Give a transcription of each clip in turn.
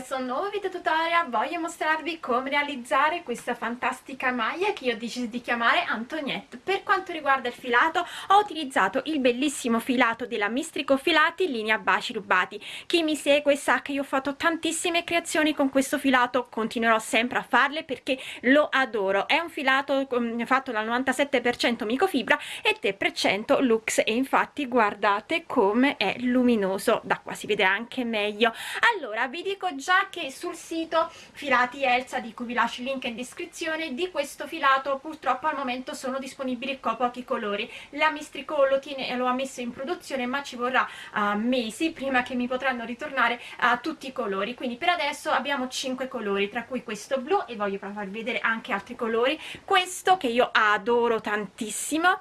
questo nuovo video tutorial voglio mostrarvi come realizzare questa fantastica maglia che io ho deciso di chiamare Antoniette per quanto riguarda il filato ho utilizzato il bellissimo filato della Mistrico Filati linea baci rubati. Chi mi segue sa che io ho fatto tantissime creazioni con questo filato continuerò sempre a farle perché lo adoro. È un filato um, fatto dal 97% microfibra e 3% lux e infatti guardate come è luminoso. Da qua si vede anche meglio. Allora vi dico già che sul sito filati Elsa di cui vi lascio il link in descrizione di questo filato purtroppo al momento sono disponibili pochi colori. La Mistrico lo, tiene, lo ha messo in produzione ma ci vorrà uh, mesi prima che mi potranno ritornare uh, tutti i colori. Quindi per adesso abbiamo 5 colori tra cui questo blu e voglio farvi vedere anche altri colori. Questo che io adoro tantissimo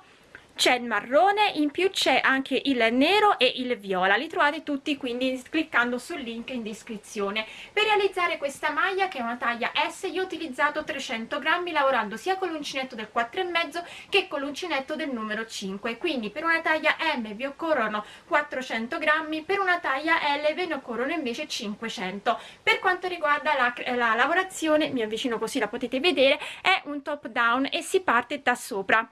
c'è il marrone in più c'è anche il nero e il viola. Li trovate tutti quindi cliccando sul link in descrizione. Per realizzare questa maglia che è una taglia S io ho utilizzato 300 grammi lavorando sia con l'uncinetto del 4,5 che con l'uncinetto del numero 5 quindi per una taglia M vi occorrono 400 grammi per una taglia L ve ne occorrono invece 500 per quanto riguarda la, la lavorazione mi avvicino così la potete vedere è un top down e si parte da sopra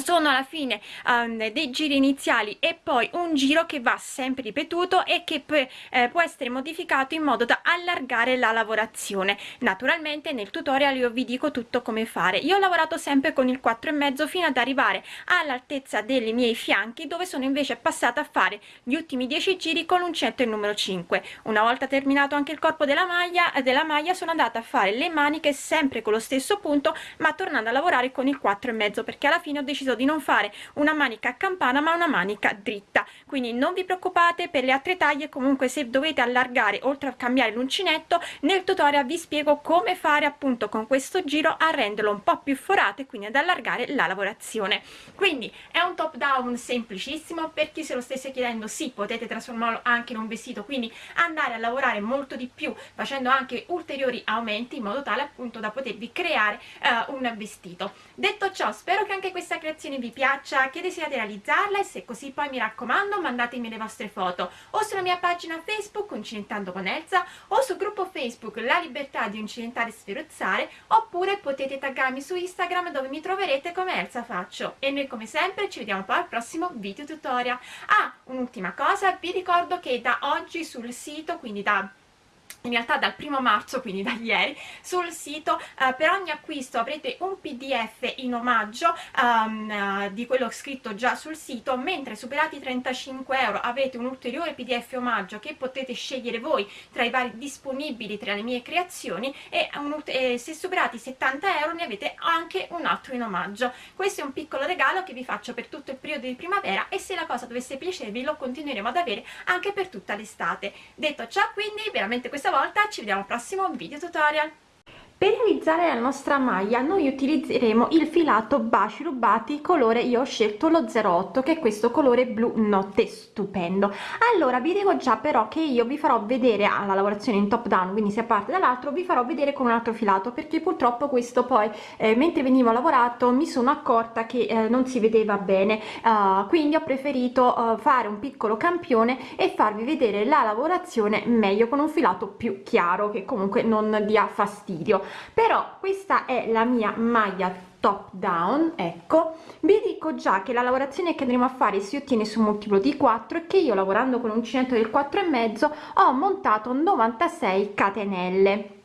sono alla fine um, dei giri iniziali e poi un giro che va sempre ripetuto e che eh, può essere modificato in modo da allargare la lavorazione. Naturalmente nel tutorial io vi dico tutto come fare. Io ho lavorato sempre con il 4 e mezzo fino ad arrivare all'altezza dei miei fianchi dove sono invece passata a fare gli ultimi 10 giri con l'uncetto il numero 5 una volta terminato anche il corpo della maglia della maglia sono andata a fare le maniche sempre con lo stesso punto ma tornando a lavorare con il 4 e mezzo perché alla fine ho deciso deciso di non fare una manica a campana ma una manica dritta. Quindi non vi preoccupate per le altre taglie comunque se dovete allargare oltre a cambiare l'uncinetto nel tutorial vi spiego come fare appunto con questo giro a renderlo un po più forato e quindi ad allargare la lavorazione. Quindi è un top down semplicissimo per chi se lo stesse chiedendo sì potete trasformarlo anche in un vestito quindi andare a lavorare molto di più facendo anche ulteriori aumenti in modo tale appunto da potervi creare uh, un vestito. Detto ciò spero che anche questa creazione creazione vi piaccia, che desiderate realizzarla e se così poi mi raccomando mandatemi le vostre foto o sulla mia pagina Facebook Uncinentando con Elsa o sul gruppo Facebook La Libertà di Uncinentare e Sferuzzare oppure potete taggarmi su Instagram dove mi troverete come Elsa Faccio e noi come sempre ci vediamo poi al prossimo video tutorial. Ah, un'ultima cosa, vi ricordo che da oggi sul sito, quindi da in realtà dal primo marzo quindi da ieri sul sito. Uh, per ogni acquisto avrete un pdf in omaggio um, uh, di quello scritto già sul sito mentre superati i 35 euro avete un ulteriore pdf omaggio che potete scegliere voi tra i vari disponibili tra le mie creazioni e, un, e se superati i 70 euro ne avete anche un altro in omaggio. Questo è un piccolo regalo che vi faccio per tutto il periodo di primavera e se la cosa dovesse piacervi lo continueremo ad avere anche per tutta l'estate. Detto ciò quindi veramente questa volta ci vediamo al prossimo video tutorial per realizzare la nostra maglia noi utilizzeremo il filato baci rubati colore io ho scelto lo 08 che è questo colore blu notte stupendo. Allora vi dico già però che io vi farò vedere alla lavorazione in top down quindi se parte dall'altro vi farò vedere con un altro filato perché purtroppo questo poi eh, mentre venivo lavorato mi sono accorta che eh, non si vedeva bene. Uh, quindi ho preferito uh, fare un piccolo campione e farvi vedere la lavorazione meglio con un filato più chiaro che comunque non dia fastidio però questa è la mia maglia top down ecco. Vi dico già che la lavorazione che andremo a fare si ottiene su multiplo di 4 e che io lavorando con uncinetto del 4 e mezzo ho montato 96 catenelle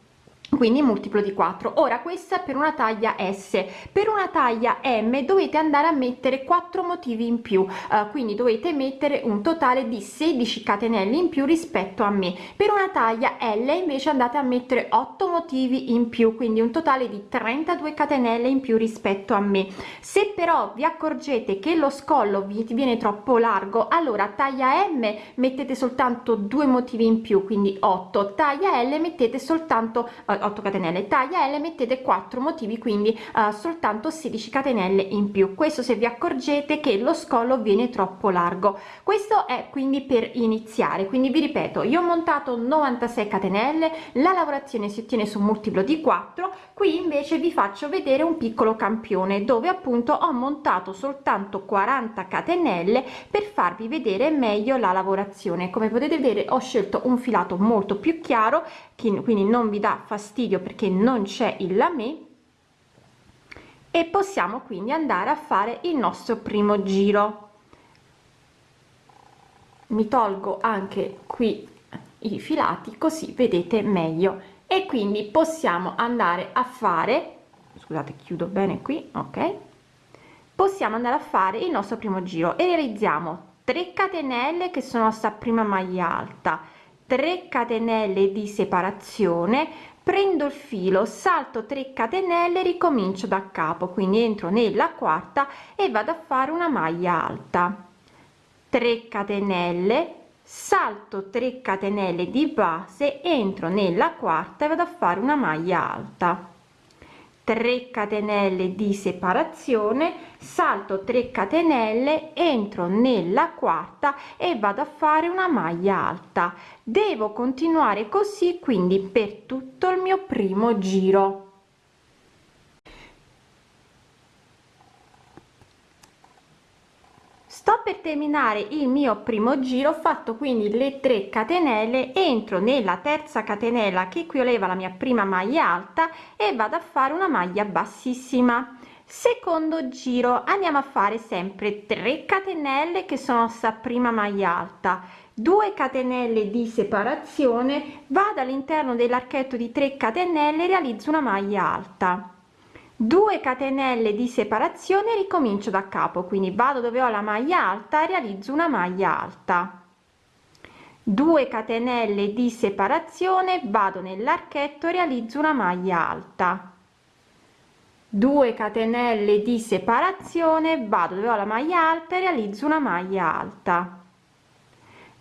quindi multiplo di 4 ora questa per una taglia s. Per una taglia m dovete andare a mettere 4 motivi in più uh, quindi dovete mettere un totale di 16 catenelle in più rispetto a me. Per una taglia l invece andate a mettere 8 motivi in più quindi un totale di 32 catenelle in più rispetto a me. Se però vi accorgete che lo scollo vi viene troppo largo allora taglia m mettete soltanto due motivi in più quindi 8 taglia l mettete soltanto uh, 8 catenelle. Taglia l mettete 4 motivi quindi uh, soltanto 16 catenelle in più. Questo se vi accorgete che lo scollo viene troppo largo. Questo è quindi per iniziare. Quindi vi ripeto io ho montato 96 catenelle la lavorazione si ottiene su multiplo di 4 qui invece vi faccio vedere un piccolo campione dove appunto ho montato soltanto 40 catenelle per farvi vedere meglio la lavorazione. Come potete vedere ho scelto un filato molto più chiaro quindi non vi dà fastidio perché non c'è il lamé e possiamo quindi andare a fare il nostro primo giro. Mi tolgo anche qui i filati così vedete meglio. E quindi possiamo andare a fare scusate chiudo bene qui ok? Possiamo andare a fare il nostro primo giro. E realizziamo 3 catenelle che sono sta prima maglia alta 3 catenelle di separazione prendo il filo salto 3 catenelle ricomincio da capo. Quindi entro nella quarta e vado a fare una maglia alta. 3 catenelle salto 3 catenelle di base entro nella quarta e vado a fare una maglia alta 3 catenelle di separazione salto 3 catenelle entro nella quarta e vado a fare una maglia alta. Devo continuare così quindi per tutto il mio primo giro sto per terminare il mio primo giro ho fatto quindi le 3 catenelle entro nella terza catenella che equivaleva la mia prima maglia alta e vado a fare una maglia bassissima. Secondo giro andiamo a fare sempre 3 catenelle che sono sta prima maglia alta. 2 catenelle di separazione vado all'interno dell'archetto di 3 catenelle realizzo una maglia alta 2 catenelle di separazione ricomincio da capo quindi vado dove ho la maglia alta realizzo una maglia alta. 2 catenelle di separazione vado nell'archetto realizzo una maglia alta. 2 catenelle di separazione vado dove ho la maglia alta e realizzo una maglia alta.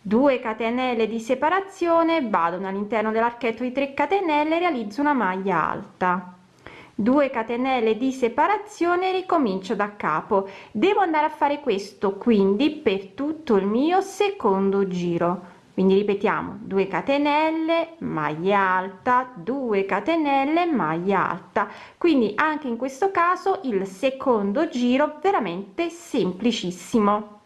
2 catenelle di separazione vado all'interno dell'archetto di 3 catenelle realizzo una maglia alta 2 catenelle di separazione ricomincio da capo. Devo andare a fare questo quindi per tutto il mio secondo giro. Quindi ripetiamo 2 catenelle maglia alta 2 catenelle maglia alta. Quindi anche in questo caso il secondo giro veramente semplicissimo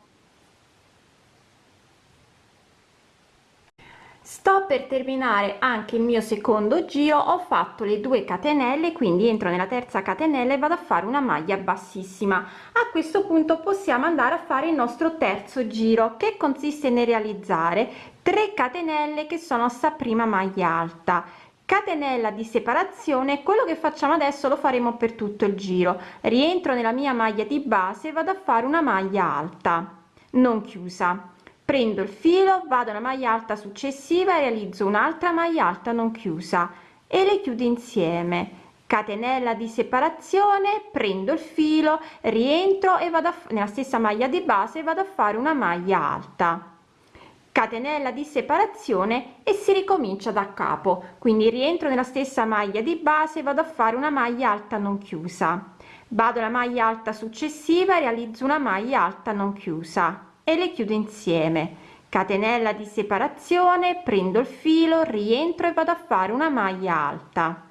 sto per terminare anche il mio secondo giro ho fatto le due catenelle quindi entro nella terza catenella e vado a fare una maglia bassissima. A questo punto possiamo andare a fare il nostro terzo giro che consiste nel realizzare 3 catenelle che sono sta prima maglia alta. Catenella di separazione quello che facciamo adesso lo faremo per tutto il giro. Rientro nella mia maglia di base vado a fare una maglia alta non chiusa prendo il filo vado alla maglia alta successiva e realizzo un'altra maglia alta non chiusa e le chiudo insieme. Catenella di separazione prendo il filo rientro e vado nella stessa maglia di base vado a fare una maglia alta. Catenella di separazione e si ricomincia da capo. Quindi rientro nella stessa maglia di base vado a fare una maglia alta non chiusa. Vado alla maglia alta successiva realizzo una maglia alta non chiusa e le chiudo insieme. Catenella di separazione prendo il filo rientro e vado a fare una maglia alta.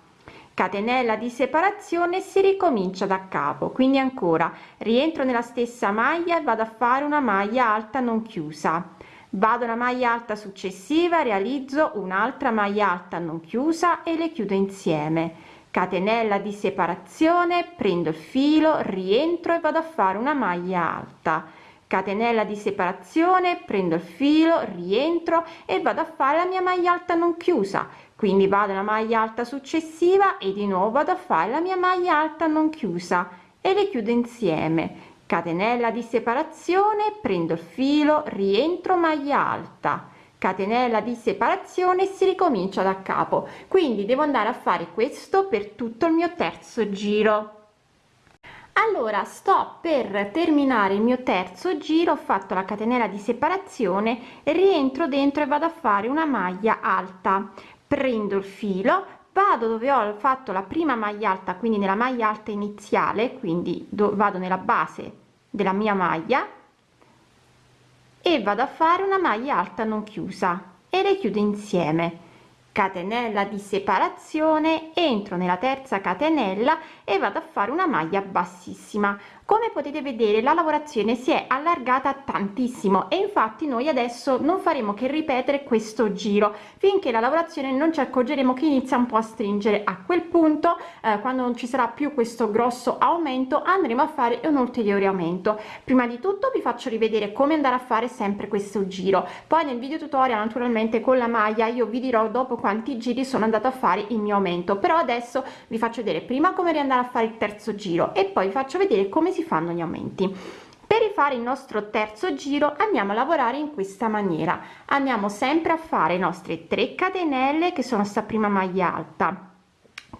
Catenella di separazione si ricomincia da capo quindi ancora rientro nella stessa maglia e vado a fare una maglia alta non chiusa. Vado alla maglia alta successiva realizzo un'altra maglia alta non chiusa e le chiudo insieme. Catenella di separazione prendo il filo rientro e vado a fare una maglia alta catenella di separazione prendo il filo rientro e vado a fare la mia maglia alta non chiusa. Quindi vado alla maglia alta successiva e di nuovo vado a fare la mia maglia alta non chiusa. E le chiudo insieme. Catenella di separazione prendo il filo rientro maglia alta. Catenella di separazione si ricomincia da capo. Quindi devo andare a fare questo per tutto il mio terzo giro allora sto per terminare il mio terzo giro ho fatto la catenella di separazione rientro dentro e vado a fare una maglia alta. Prendo il filo vado dove ho fatto la prima maglia alta quindi nella maglia alta iniziale quindi vado nella base della mia maglia e vado a fare una maglia alta non chiusa e le chiudo insieme catenella di separazione entro nella terza catenella e vado a fare una maglia bassissima come potete vedere la lavorazione si è allargata tantissimo e infatti noi adesso non faremo che ripetere questo giro. Finché la lavorazione non ci accorgeremo che inizia un po a stringere. A quel punto eh, quando non ci sarà più questo grosso aumento andremo a fare un ulteriore aumento prima di tutto vi faccio rivedere come andare a fare sempre questo giro. Poi nel video tutorial naturalmente con la maglia io vi dirò dopo quanti giri sono andata a fare il mio aumento. Però adesso vi faccio vedere prima come riandare a fare il terzo giro e poi vi faccio vedere come si fanno gli aumenti. Per rifare il nostro terzo giro andiamo a lavorare in questa maniera. Andiamo sempre a fare i nostri 3 catenelle che sono sta prima maglia alta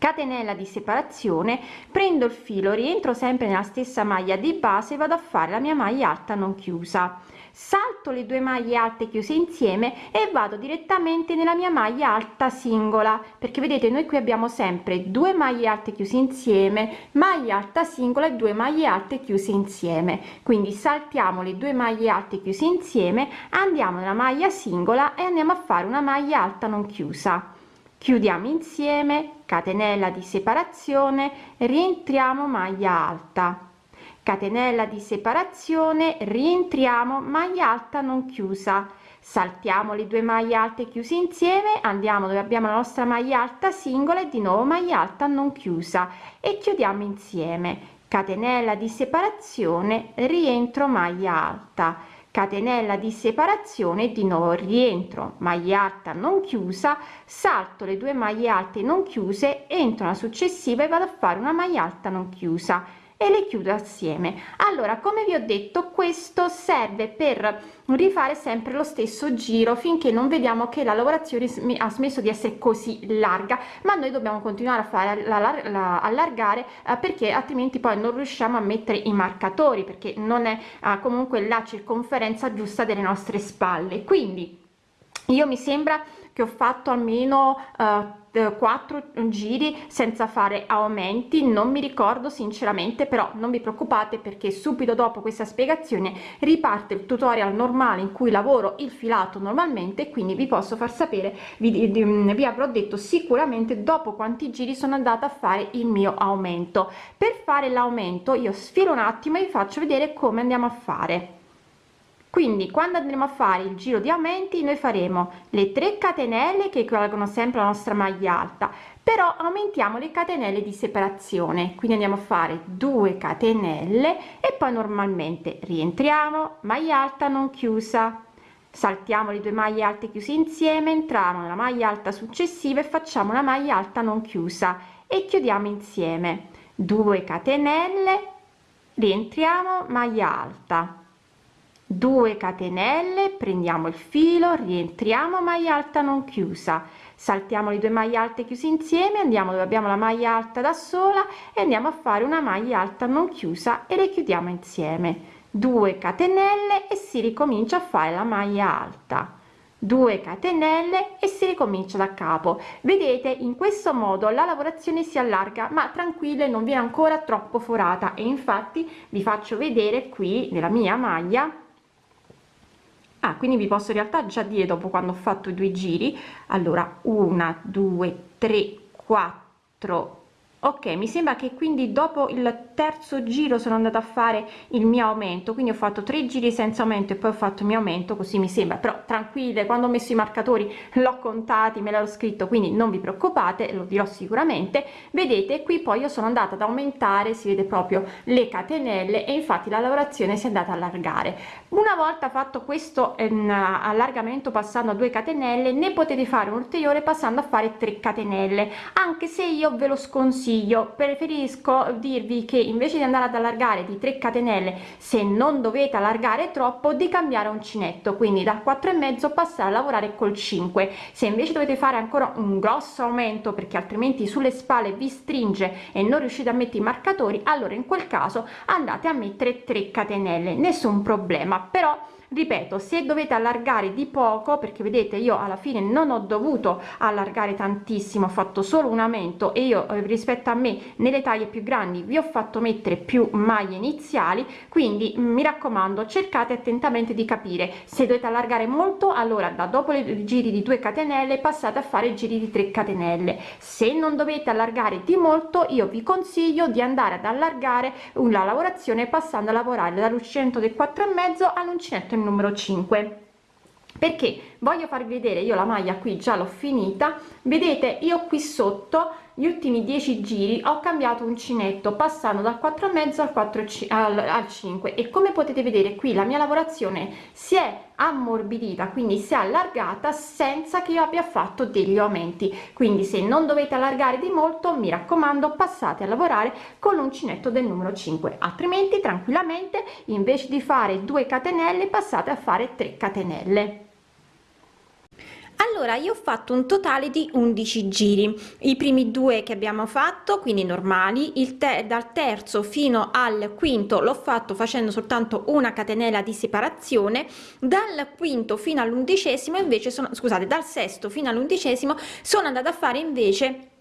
catenella di separazione prendo il filo rientro sempre nella stessa maglia di base vado a fare la mia maglia alta non chiusa. Salto le due maglie alte chiuse insieme e vado direttamente nella mia maglia alta singola perché vedete noi qui abbiamo sempre due maglie alte chiuse insieme maglia alta singola e due maglie alte chiuse insieme. Quindi saltiamo le due maglie alte chiuse insieme andiamo nella maglia singola e andiamo a fare una maglia alta non chiusa. Chiudiamo insieme catenella di separazione rientriamo maglia alta. Catenella di separazione rientriamo maglia alta non chiusa. Saltiamo le due maglie alte chiuse insieme andiamo dove abbiamo la nostra maglia alta singola e di nuovo maglia alta non chiusa e chiudiamo insieme. Catenella di separazione rientro maglia alta catenella di separazione di nuovo rientro maglia alta non chiusa salto le due maglie alte non chiuse entro la successiva e vado a fare una maglia alta non chiusa e le chiudo assieme. Allora come vi ho detto questo serve per rifare sempre lo stesso giro finché non vediamo che la lavorazione ha smesso di essere così larga. Ma noi dobbiamo continuare a fare la, la, la allargare eh, perché altrimenti poi non riusciamo a mettere i marcatori perché non è eh, comunque la circonferenza giusta delle nostre spalle. Quindi io mi sembra che ho fatto almeno eh, quattro giri senza fare aumenti non mi ricordo sinceramente però non vi preoccupate perché subito dopo questa spiegazione riparte il tutorial normale in cui lavoro il filato normalmente quindi vi posso far sapere vi, vi avrò detto sicuramente dopo quanti giri sono andata a fare il mio aumento. Per fare l'aumento io sfilo un attimo e vi faccio vedere come andiamo a fare quindi quando andremo a fare il giro di aumenti noi faremo le 3 catenelle che equivalgono sempre alla nostra maglia alta. Però aumentiamo le catenelle di separazione. Quindi andiamo a fare 2 catenelle e poi normalmente rientriamo. Maglia alta non chiusa. Saltiamo le due maglie alte chiuse insieme entriamo nella maglia alta successiva e facciamo una maglia alta non chiusa. E chiudiamo insieme. 2 catenelle rientriamo maglia alta 2 catenelle prendiamo il filo rientriamo maglia alta non chiusa. Saltiamo le due maglie alte chiuse insieme andiamo dove abbiamo la maglia alta da sola e andiamo a fare una maglia alta non chiusa e le chiudiamo insieme. 2 catenelle e si ricomincia a fare la maglia alta. 2 catenelle e si ricomincia da capo. Vedete in questo modo la lavorazione si allarga ma tranquille non viene ancora troppo forata. E infatti vi faccio vedere qui nella mia maglia ah, quindi vi posso in realtà già dire dopo quando ho fatto i due giri allora una due tre quattro ok mi sembra che quindi dopo il terzo giro sono andata a fare il mio aumento quindi ho fatto tre giri senza aumento e poi ho fatto il mio aumento così mi sembra. Però tranquille quando ho messo i marcatori l'ho contati me l'ho scritto quindi non vi preoccupate lo dirò sicuramente. Vedete qui poi io sono andata ad aumentare si vede proprio le catenelle e infatti la lavorazione si è andata a allargare. Una volta fatto questo ehm, allargamento passando a 2 catenelle ne potete fare un ulteriore passando a fare 3 catenelle anche se io ve lo sconsiglio consiglio. Preferisco dirvi che invece di andare ad allargare di 3 catenelle se non dovete allargare troppo di cambiare uncinetto quindi da 4 e mezzo passare a lavorare col 5 se invece dovete fare ancora un grosso aumento perché altrimenti sulle spalle vi stringe e non riuscite a mettere i marcatori allora in quel caso andate a mettere 3 catenelle nessun problema. Però ripeto se dovete allargare di poco perché vedete io alla fine non ho dovuto allargare tantissimo ho fatto solo un aumento e io eh, rispetto a me nelle taglie più grandi vi ho fatto mettere più maglie iniziali quindi mm, mi raccomando cercate attentamente di capire. Se dovete allargare molto allora da dopo i giri di 2 catenelle passate a fare giri di 3 catenelle. Se non dovete allargare di molto io vi consiglio di andare ad allargare una lavorazione passando a lavorare dall'uncinetto del 4 e mezzo all'uncinetto il numero 5 perché? Voglio farvi vedere io la maglia qui già l'ho finita. Vedete io qui sotto gli ultimi 10 giri ho cambiato uncinetto passando dal 4 e mezzo al 4 al, al 5 e come potete vedere qui la mia lavorazione si è ammorbidita quindi si è allargata senza che io abbia fatto degli aumenti. Quindi se non dovete allargare di molto mi raccomando passate a lavorare con l'uncinetto del numero 5 altrimenti tranquillamente invece di fare 2 catenelle passate a fare 3 catenelle allora io ho fatto un totale di 11 giri. I primi due che abbiamo fatto quindi normali il te dal terzo fino al quinto l'ho fatto facendo soltanto una catenella di separazione dal quinto fino all'undicesimo invece sono scusate dal sesto fino all'undicesimo sono andata a fare invece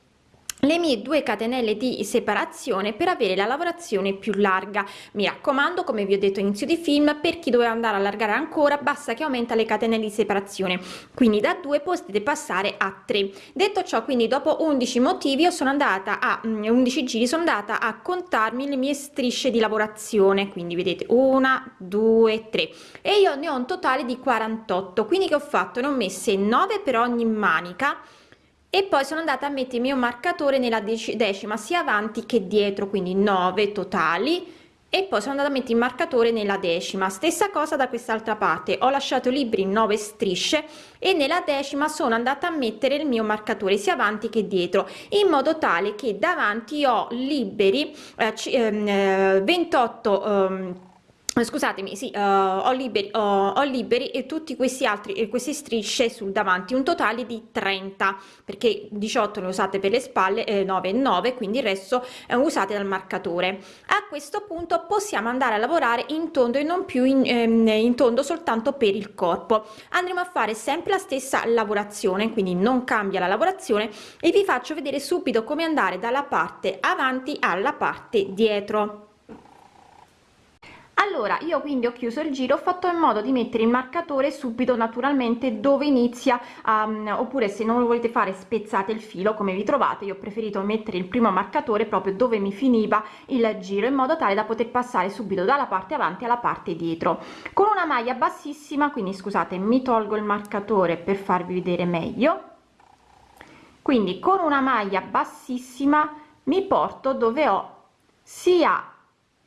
le mie due catenelle di separazione per avere la lavorazione più larga. Mi raccomando come vi ho detto inizio di film per chi doveva andare a allargare ancora basta che aumenta le catenelle di separazione. Quindi da 2 potete passare a 3 detto ciò quindi dopo 11 motivi io sono andata a 11 mm, giri sono andata a contarmi le mie strisce di lavorazione. Quindi vedete una due tre. E io ne ho un totale di 48 quindi che ho fatto? Ne ho messe 9 per ogni manica e poi sono andata a mettere il mio marcatore nella decima sia avanti che dietro quindi 9 totali. E poi sono andata a mettere il marcatore nella decima. Stessa cosa da quest'altra parte. Ho lasciato libri 9 strisce e nella decima sono andata a mettere il mio marcatore sia avanti che dietro in modo tale che davanti ho liberi eh, 28 eh, eh, scusatemi sì uh, ho liberi uh, ho liberi e tutti questi altri e queste strisce sul davanti un totale di 30 perché 18 ne usate per le spalle eh, 9 e 9 quindi il resto eh, usate dal marcatore. A questo punto possiamo andare a lavorare in tondo e non più in, ehm, in tondo soltanto per il corpo. Andremo a fare sempre la stessa lavorazione quindi non cambia la lavorazione e vi faccio vedere subito come andare dalla parte avanti alla parte dietro allora io quindi ho chiuso il giro ho fatto in modo di mettere il marcatore subito naturalmente dove inizia um, oppure se non lo volete fare spezzate il filo come vi trovate io ho preferito mettere il primo marcatore proprio dove mi finiva il giro in modo tale da poter passare subito dalla parte avanti alla parte dietro. Con una maglia bassissima quindi scusate mi tolgo il marcatore per farvi vedere meglio. Quindi con una maglia bassissima mi porto dove ho sia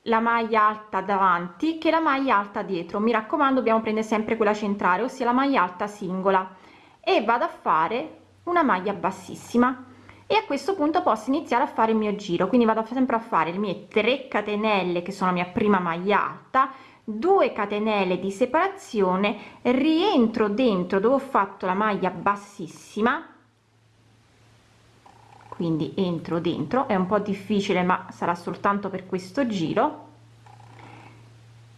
la maglia alta davanti che la maglia alta dietro. Mi raccomando dobbiamo prendere sempre quella centrale ossia la maglia alta singola. E vado a fare una maglia bassissima. E a questo punto posso iniziare a fare il mio giro. Quindi vado sempre a fare le mie 3 catenelle che sono la mia prima maglia alta 2 catenelle di separazione rientro dentro dove ho fatto la maglia bassissima quindi entro dentro. È un po difficile ma sarà soltanto per questo giro.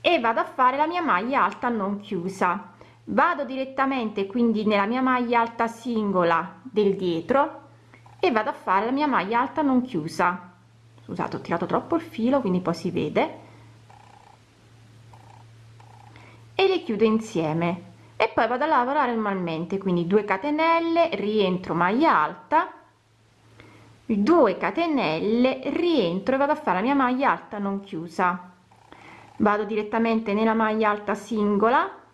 E vado a fare la mia maglia alta non chiusa. Vado direttamente quindi nella mia maglia alta singola del dietro e vado a fare la mia maglia alta non chiusa. Scusate ho tirato troppo il filo quindi poi si vede. E le chiudo insieme. E poi vado a lavorare normalmente quindi 2 catenelle rientro maglia alta 2 catenelle rientro e vado a fare la mia maglia alta non chiusa. Vado direttamente nella maglia alta singola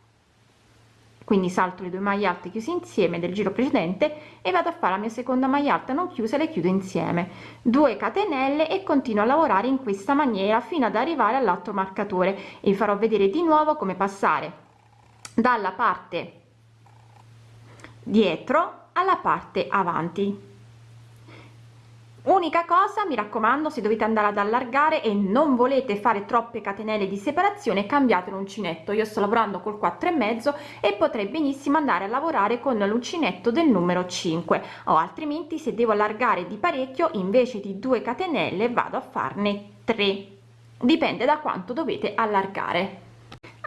quindi salto le due maglie alte chiuse insieme del giro precedente e vado a fare la mia seconda maglia alta non chiusa le chiudo insieme. 2 catenelle e continuo a lavorare in questa maniera fino ad arrivare all'altro marcatore e vi farò vedere di nuovo come passare dalla parte dietro alla parte avanti unica cosa mi raccomando se dovete andare ad allargare e non volete fare troppe catenelle di separazione cambiate l'uncinetto. Io sto lavorando col 4 e mezzo e potrei benissimo andare a lavorare con l'uncinetto del numero 5 o altrimenti se devo allargare di parecchio invece di 2 catenelle vado a farne 3 dipende da quanto dovete allargare.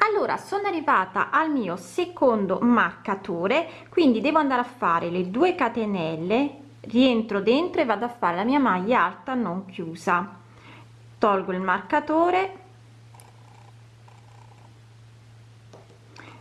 Allora sono arrivata al mio secondo marcatore quindi devo andare a fare le 2 catenelle rientro dentro e vado a fare la mia maglia alta non chiusa. Tolgo il marcatore.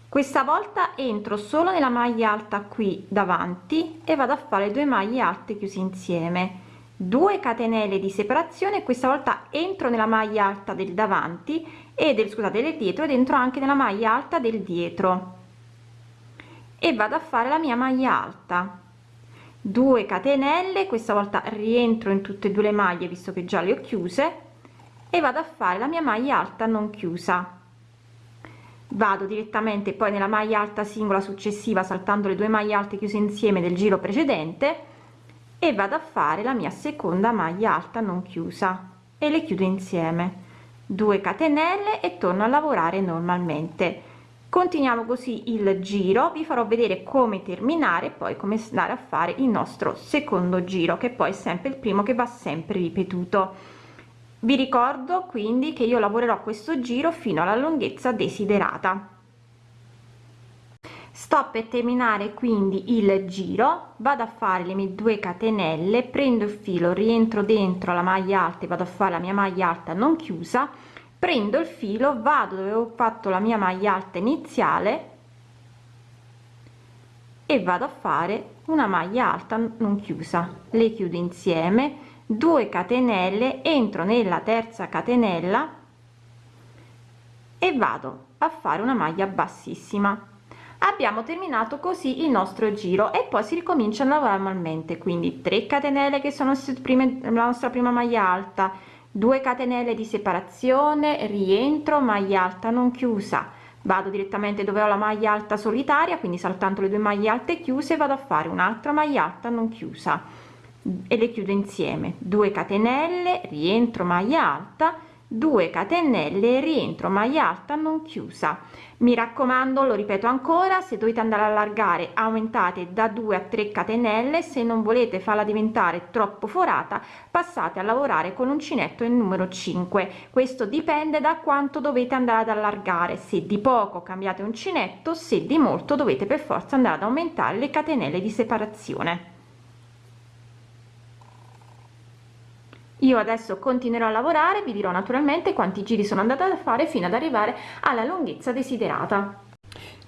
Questa volta entro solo nella maglia alta qui davanti e vado a fare due maglie alte chiuse insieme. 2 catenelle di separazione questa volta entro nella maglia alta del davanti e del scusate del dietro ed entro anche nella maglia alta del dietro. E vado a fare la mia maglia alta 2 catenelle questa volta rientro in tutte e due le maglie visto che già le ho chiuse e vado a fare la mia maglia alta non chiusa. Vado direttamente poi nella maglia alta singola successiva saltando le due maglie alte chiuse insieme del giro precedente e vado a fare la mia seconda maglia alta non chiusa e le chiudo insieme. 2 catenelle e torno a lavorare normalmente continuiamo così il giro. Vi farò vedere come terminare poi come andare a fare il nostro secondo giro che poi è sempre il primo che va sempre ripetuto. Vi ricordo quindi che io lavorerò questo giro fino alla lunghezza desiderata. Sto per terminare quindi il giro. Vado a fare le mie 2 catenelle prendo il filo rientro dentro la maglia alta e vado a fare la mia maglia alta non chiusa prendo il filo vado dove ho fatto la mia maglia alta iniziale e vado a fare una maglia alta non chiusa. Le chiudo insieme 2 catenelle entro nella terza catenella e vado a fare una maglia bassissima. Abbiamo terminato così il nostro giro e poi si ricomincia a lavorare normalmente quindi 3 catenelle che sono prime la nostra prima maglia alta 2 catenelle di separazione rientro maglia alta non chiusa. Vado direttamente dove ho la maglia alta solitaria quindi saltando le due maglie alte chiuse vado a fare un'altra maglia alta non chiusa. E le chiudo insieme. 2 catenelle rientro maglia alta 2 catenelle rientro maglia alta non chiusa. Mi raccomando lo ripeto ancora se dovete andare a allargare aumentate da 2 a 3 catenelle. Se non volete farla diventare troppo forata passate a lavorare con uncinetto il numero 5 questo dipende da quanto dovete andare ad allargare. Se di poco cambiate uncinetto se di molto dovete per forza andare ad aumentare le catenelle di separazione io adesso continuerò a lavorare vi dirò naturalmente quanti giri sono andata a fare fino ad arrivare alla lunghezza desiderata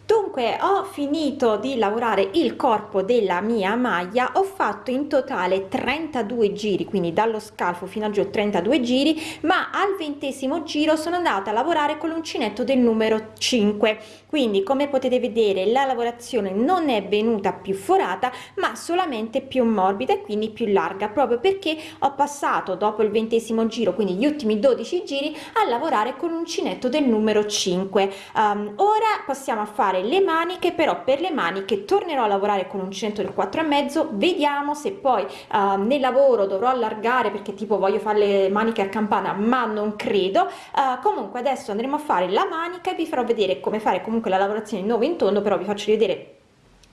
dunque ho finito di lavorare il corpo della mia maglia ho fatto in totale 32 giri quindi dallo scalfo fino a giù 32 giri ma al ventesimo giro sono andata a lavorare con l'uncinetto del numero 5 quindi come potete vedere la lavorazione non è venuta più forata ma solamente più morbida e quindi più larga proprio perché ho passato dopo il ventesimo giro quindi gli ultimi 12 giri a lavorare con l'uncinetto del numero 5 um, ora passiamo a fare fare le maniche però per le maniche tornerò a lavorare con un centro del 4 e mezzo. Vediamo se poi uh, nel lavoro dovrò allargare perché tipo voglio fare le maniche a campana ma non credo. Uh, comunque adesso andremo a fare la manica e vi farò vedere come fare comunque la lavorazione in nuovo in tondo però vi faccio vedere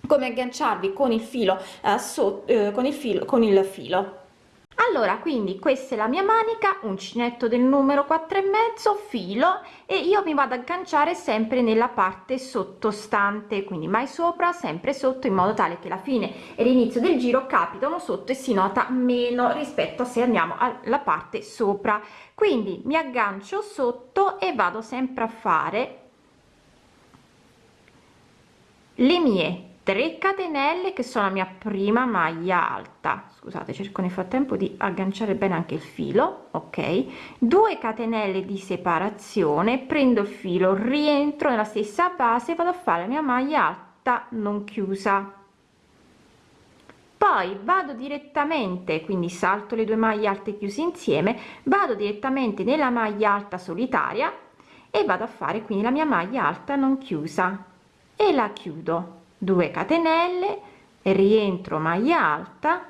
come agganciarvi con il filo uh, so, uh, con il filo con il filo allora quindi questa è la mia manica uncinetto del numero quattro e mezzo filo e io mi vado ad agganciare sempre nella parte sottostante quindi mai sopra sempre sotto in modo tale che la fine e l'inizio del giro capitano sotto e si nota meno rispetto a se andiamo alla parte sopra. Quindi mi aggancio sotto e vado sempre a fare le mie 3 catenelle che sono la mia prima maglia alta. Scusate cerco nel frattempo di agganciare bene anche il filo ok? 2 catenelle di separazione prendo il filo rientro nella stessa base vado a fare la mia maglia alta non chiusa. Poi vado direttamente quindi salto le due maglie alte chiuse insieme vado direttamente nella maglia alta solitaria e vado a fare quindi la mia maglia alta non chiusa e la chiudo 2 catenelle rientro maglia alta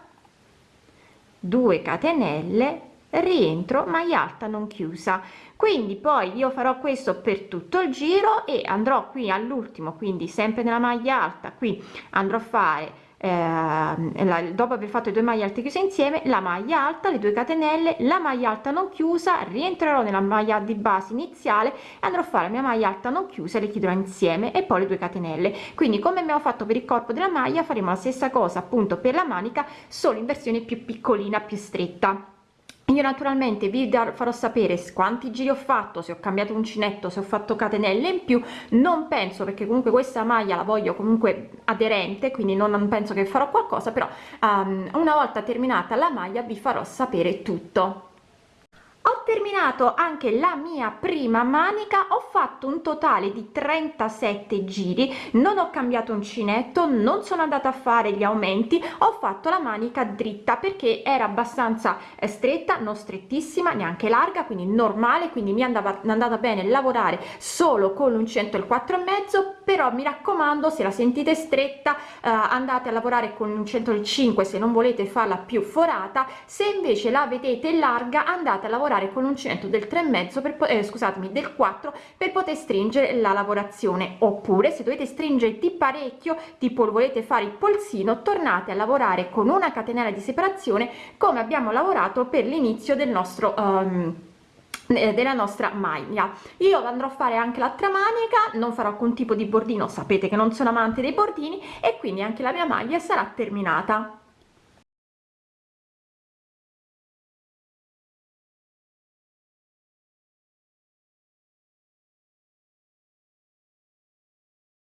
2 catenelle rientro maglia alta non chiusa. Quindi poi io farò questo per tutto il giro e andrò qui all'ultimo quindi sempre nella maglia alta qui andrò a fare eh, la, dopo aver fatto i due maglie alte chiuse insieme la maglia alta le 2 catenelle la maglia alta non chiusa rientrerò nella maglia di base iniziale e andrò a fare la mia maglia alta non chiusa le chiuderò insieme e poi le 2 catenelle. Quindi come abbiamo fatto per il corpo della maglia faremo la stessa cosa appunto per la manica solo in versione più piccolina più stretta io naturalmente vi farò sapere quanti giri ho fatto se ho cambiato uncinetto se ho fatto catenelle in più. Non penso perché comunque questa maglia la voglio comunque aderente quindi non penso che farò qualcosa però um, una volta terminata la maglia vi farò sapere tutto ho terminato anche la mia prima manica ho fatto un totale di 37 giri non ho cambiato uncinetto non sono andata a fare gli aumenti ho fatto la manica dritta perché era abbastanza eh, stretta non strettissima neanche larga quindi normale quindi mi andava andata bene lavorare solo con l'uncinetto il 4 e mezzo però mi raccomando se la sentite stretta eh, andate a lavorare con l'uncinetto il 5 se non volete farla più forata se invece la vedete larga andate a lavorare lavorare con l'uncinetto del 3 e mezzo per eh, scusatemi del 4 per poter stringere la lavorazione. Oppure se dovete stringere di parecchio tipo volete fare il polsino tornate a lavorare con una catenella di separazione come abbiamo lavorato per l'inizio del nostro um, della nostra maglia. Io andrò a fare anche l'altra manica non farò alcun tipo di bordino sapete che non sono amante dei bordini e quindi anche la mia maglia sarà terminata